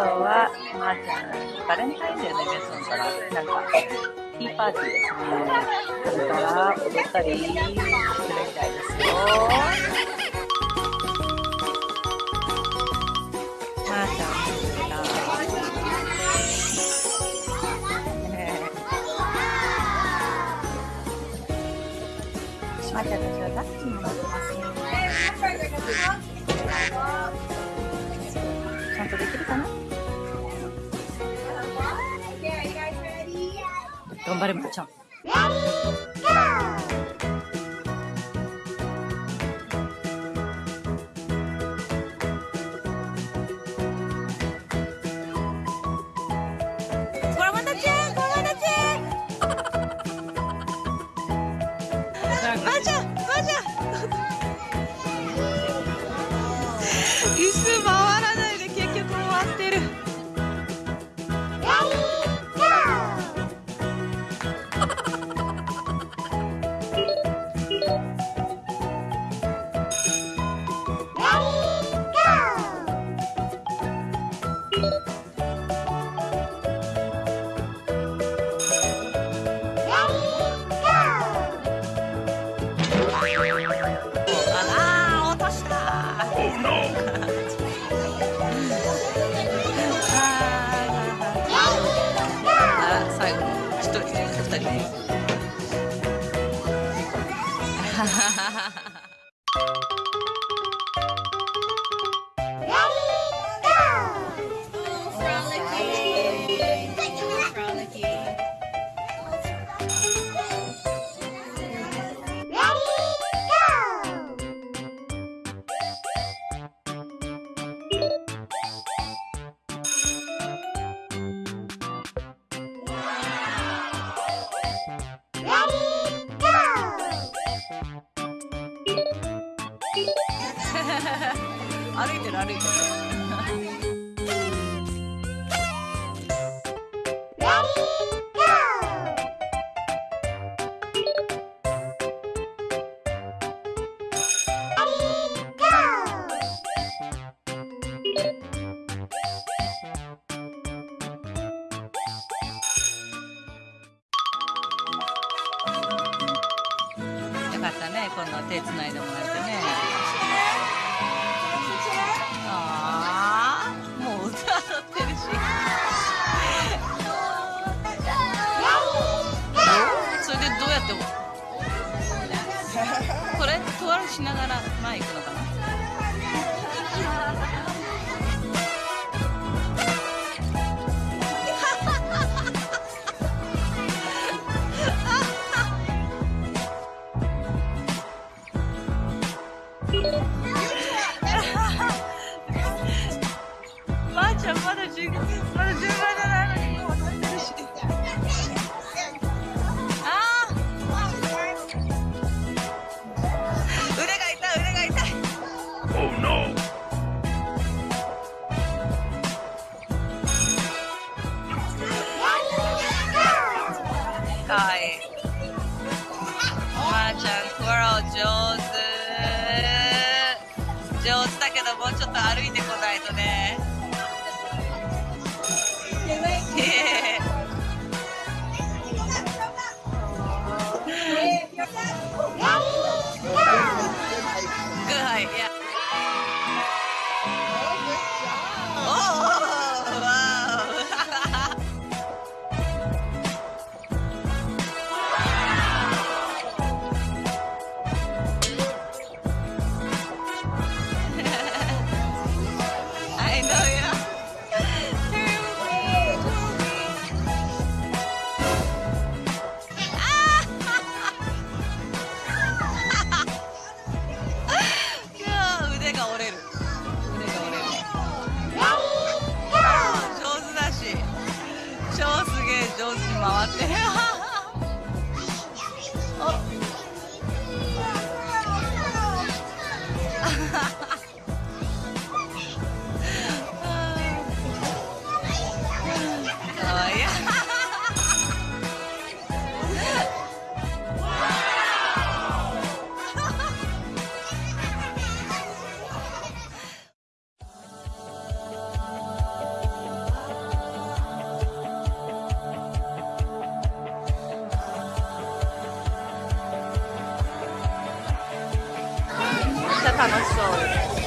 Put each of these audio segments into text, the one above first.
は、まー、ちゃん、バレンタインデーのイベントなのかななんか、ティーパーティーですね。これから踊ったりするみたいですよ。まー、ちゃん、まー、ちゃんたちはラッキーになってますね。ちゃんとできるかな？頑張れまち带给你小歩いてる歩いてるよかったね今度は手つないでもらえてねこれトワルしながら前行くのかな。どもうちょっと歩いてこないとね 않았어.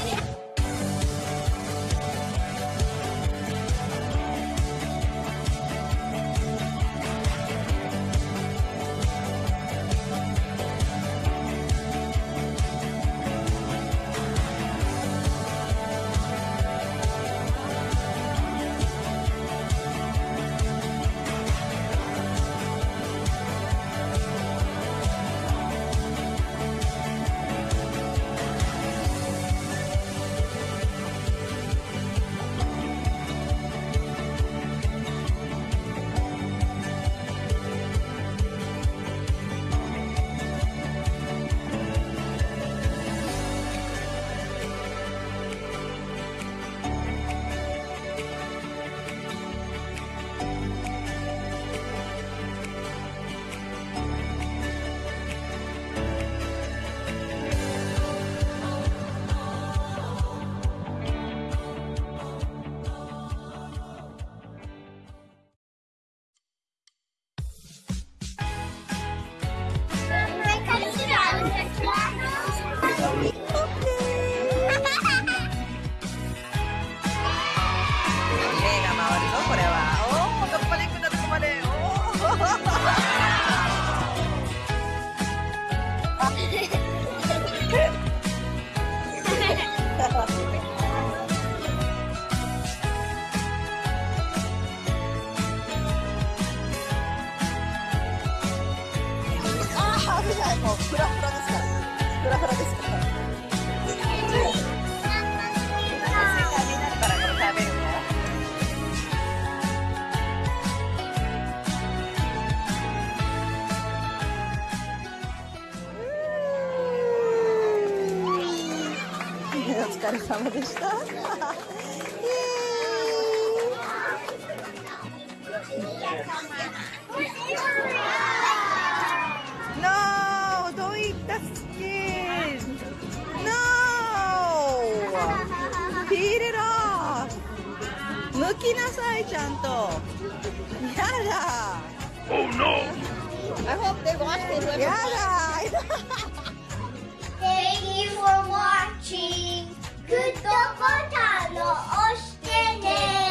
お疲れ様でした。イエーイ No! Don't eat the skin! No! Peel it off! 剥きなさい、ちゃんと。やだ I hope they watch this やだ Thank you for watching. グッドボタンを押してね。